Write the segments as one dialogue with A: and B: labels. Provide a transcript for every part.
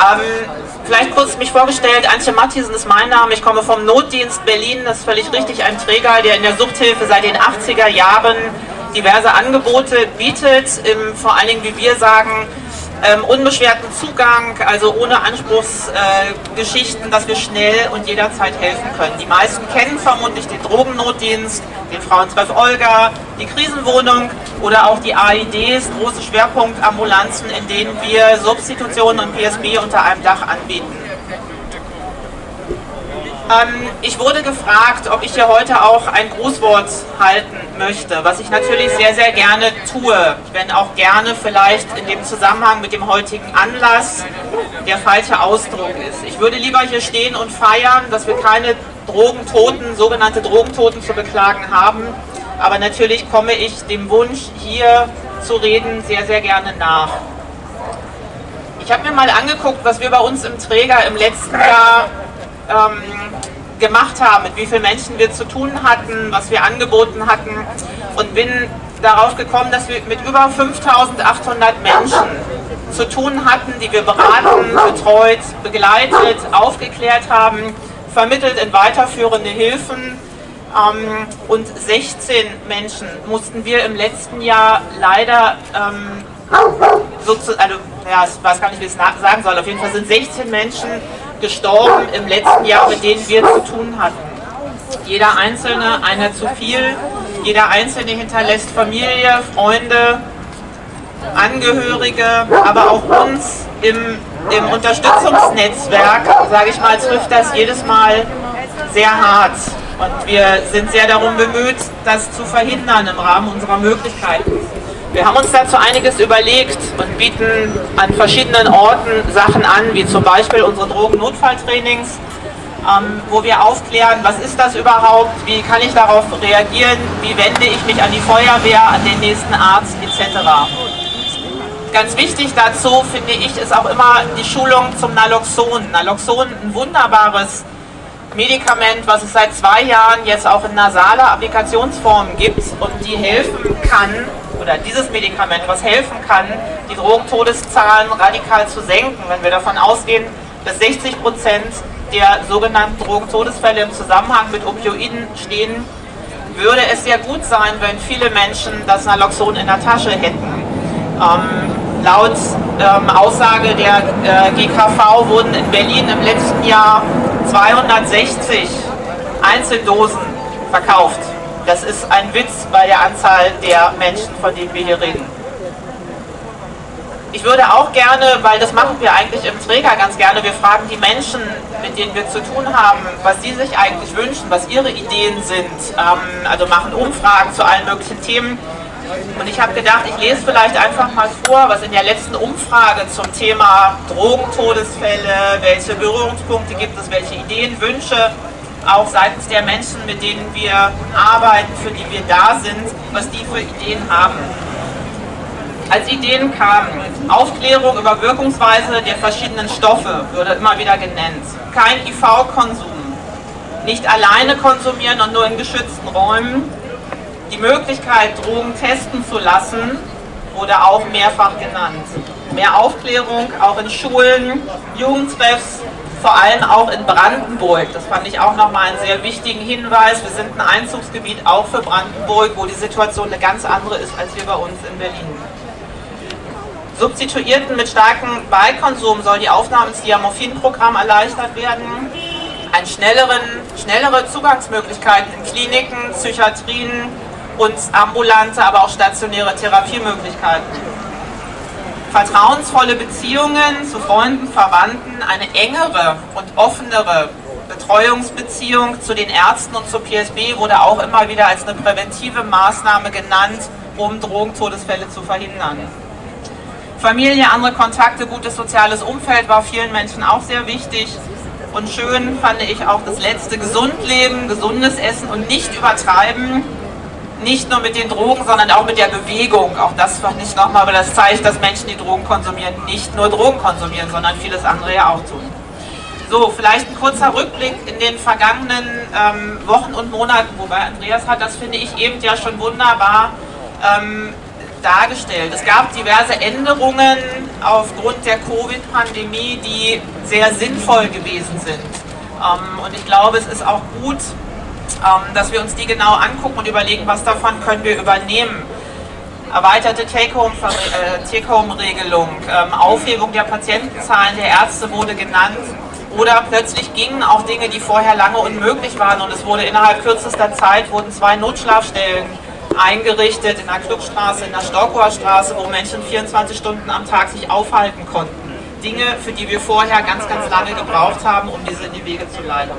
A: Ähm, vielleicht kurz mich vorgestellt, Antje Matthiesen ist mein Name, ich komme vom Notdienst Berlin, das ist völlig richtig, ein Träger, der in der Suchthilfe seit den 80er Jahren diverse Angebote bietet, im, vor allen Dingen, wie wir sagen, ähm, unbeschwerten Zugang, also ohne Anspruchsgeschichten, äh, dass wir schnell und jederzeit helfen können. Die meisten kennen vermutlich den Drogennotdienst, den Frauentreff Olga, die Krisenwohnung oder auch die AIDs, große Schwerpunktambulanzen, in denen wir Substitutionen und PSB unter einem Dach anbieten. Ähm, ich wurde gefragt, ob ich hier heute auch ein Grußwort halten möchte, was ich natürlich sehr, sehr gerne tue, wenn auch gerne vielleicht in dem Zusammenhang mit dem heutigen Anlass der falsche Ausdruck ist. Ich würde lieber hier stehen und feiern, dass wir keine Drogentoten, sogenannte Drogentoten zu beklagen haben, aber natürlich komme ich dem Wunsch, hier zu reden, sehr, sehr gerne nach. Ich habe mir mal angeguckt, was wir bei uns im Träger im letzten Jahr ähm, gemacht haben, mit wie vielen Menschen wir zu tun hatten, was wir angeboten hatten. Und bin darauf gekommen, dass wir mit über 5800 Menschen zu tun hatten, die wir beraten, betreut, begleitet, aufgeklärt haben, vermittelt in weiterführende Hilfen. Ähm, und 16 Menschen mussten wir im letzten Jahr leider ähm, sozusagen, also, ja, ich weiß gar nicht, wie ich es sagen soll, auf jeden Fall sind 16 Menschen gestorben im letzten Jahr, mit denen wir zu tun hatten. Jeder Einzelne, einer zu viel, jeder Einzelne hinterlässt Familie, Freunde, Angehörige, aber auch uns im, im Unterstützungsnetzwerk, sage ich mal, trifft das jedes Mal sehr hart. Und wir sind sehr darum bemüht, das zu verhindern im Rahmen unserer Möglichkeiten. Wir haben uns dazu einiges überlegt und bieten an verschiedenen Orten Sachen an, wie zum Beispiel unsere Drogennotfalltrainings, ähm, wo wir aufklären, was ist das überhaupt, wie kann ich darauf reagieren, wie wende ich mich an die Feuerwehr, an den nächsten Arzt etc. Ganz wichtig dazu, finde ich, ist auch immer die Schulung zum Naloxon. Naloxon, ein wunderbares Medikament, was es seit zwei Jahren jetzt auch in nasaler Applikationsform gibt und die helfen kann, oder dieses Medikament, was helfen kann, die Drogentodeszahlen radikal zu senken, wenn wir davon ausgehen, dass 60 Prozent der sogenannten Drogentodesfälle im Zusammenhang mit Opioiden stehen, würde es sehr gut sein, wenn viele Menschen das Naloxon in der Tasche hätten. Ähm, laut ähm, Aussage der äh, GKV wurden in Berlin im letzten Jahr 260 Einzeldosen verkauft. Das ist ein Witz bei der Anzahl der Menschen, von denen wir hier reden. Ich würde auch gerne, weil das machen wir eigentlich im Träger ganz gerne, wir fragen die Menschen, mit denen wir zu tun haben, was sie sich eigentlich wünschen, was ihre Ideen sind. Ähm, also machen Umfragen zu allen möglichen Themen. Und ich habe gedacht, ich lese vielleicht einfach mal vor, was in der letzten Umfrage zum Thema Drogentodesfälle, welche Berührungspunkte gibt es, welche Ideen, Wünsche auch seitens der Menschen, mit denen wir arbeiten, für die wir da sind, was die für Ideen haben. Als Ideen kamen Aufklärung über Wirkungsweise der verschiedenen Stoffe, würde immer wieder genannt. Kein IV-Konsum, nicht alleine konsumieren und nur in geschützten Räumen. Die Möglichkeit, Drogen testen zu lassen, wurde auch mehrfach genannt. Mehr Aufklärung, auch in Schulen, Jugendtreffs, vor allem auch in Brandenburg. Das fand ich auch nochmal einen sehr wichtigen Hinweis. Wir sind ein Einzugsgebiet auch für Brandenburg, wo die Situation eine ganz andere ist als hier bei uns in Berlin. Substituierten mit starkem Beikonsum soll die Aufnahme ins Diamorphin-Programm erleichtert werden. Ein schnelleren, schnellere Zugangsmöglichkeiten in Kliniken, Psychiatrien und ambulante, aber auch stationäre Therapiemöglichkeiten vertrauensvolle Beziehungen zu Freunden, Verwandten, eine engere und offenere Betreuungsbeziehung zu den Ärzten und zur PSB wurde auch immer wieder als eine präventive Maßnahme genannt, um Drogentodesfälle zu verhindern. Familie, andere Kontakte, gutes soziales Umfeld war vielen Menschen auch sehr wichtig. Und schön fand ich auch das letzte gesund leben, gesundes Essen und nicht übertreiben nicht nur mit den Drogen, sondern auch mit der Bewegung. Auch das fand ich nochmal, weil das zeigt, dass Menschen, die Drogen konsumieren, nicht nur Drogen konsumieren, sondern vieles andere ja auch tun. So, vielleicht ein kurzer Rückblick in den vergangenen ähm, Wochen und Monaten, wobei Andreas hat das, finde ich, eben ja schon wunderbar ähm, dargestellt. Es gab diverse Änderungen aufgrund der Covid-Pandemie, die sehr sinnvoll gewesen sind. Ähm, und ich glaube, es ist auch gut, dass wir uns die genau angucken und überlegen, was davon können wir übernehmen. Erweiterte Take-Home-Regelung, ähm, Aufhebung der Patientenzahlen der Ärzte wurde genannt. Oder plötzlich gingen auch Dinge, die vorher lange unmöglich waren und es wurde innerhalb kürzester Zeit wurden zwei Notschlafstellen eingerichtet in der Klubstraße, in der Storkower Straße, wo Menschen 24 Stunden am Tag sich aufhalten konnten. Dinge, für die wir vorher ganz, ganz lange gebraucht haben, um diese in die Wege zu leiten.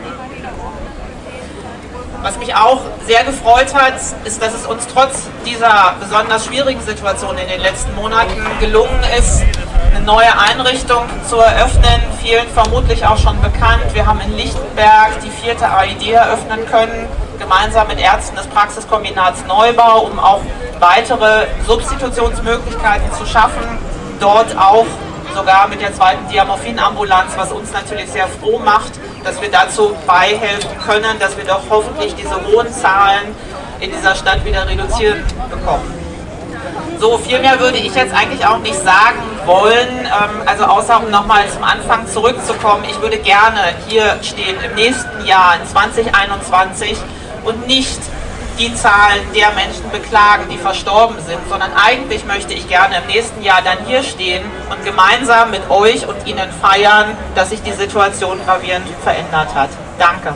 A: Was mich auch sehr gefreut hat, ist, dass es uns trotz dieser besonders schwierigen Situation in den letzten Monaten gelungen ist, eine neue Einrichtung zu eröffnen, vielen vermutlich auch schon bekannt. Wir haben in Lichtenberg die vierte AID eröffnen können, gemeinsam mit Ärzten des Praxiskombinats Neubau, um auch weitere Substitutionsmöglichkeiten zu schaffen. Dort auch sogar mit der zweiten Diamorphin-Ambulanz, was uns natürlich sehr froh macht, dass wir dazu beihelfen können, dass wir doch hoffentlich diese hohen Zahlen in dieser Stadt wieder reduzieren bekommen. So, viel mehr würde ich jetzt eigentlich auch nicht sagen wollen, ähm, also außer um nochmal zum Anfang zurückzukommen. Ich würde gerne hier stehen im nächsten Jahr, in 2021 und nicht die Zahlen der Menschen beklagen, die verstorben sind, sondern eigentlich möchte ich gerne im nächsten Jahr dann hier stehen und gemeinsam mit euch und Ihnen feiern, dass sich die Situation gravierend verändert hat. Danke.